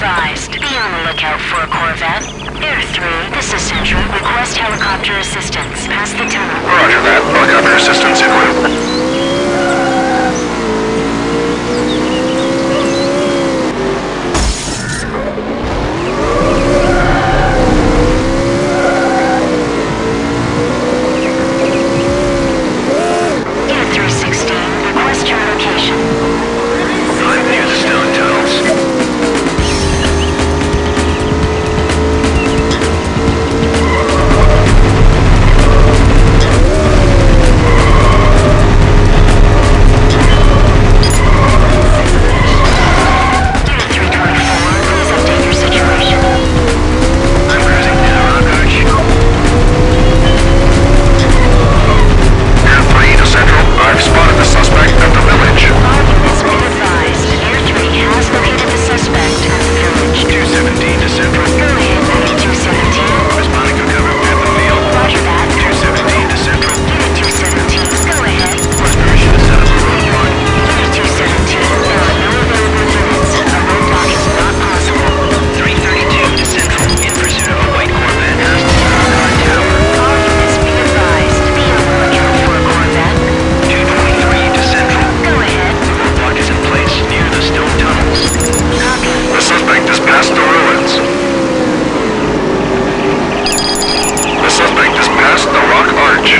advised. Be on the lookout for a Corvette. Air 3, this is Sentry. Request helicopter assistance. Pass the tunnel. Roger past the ruins. The suspect is past the rock arch.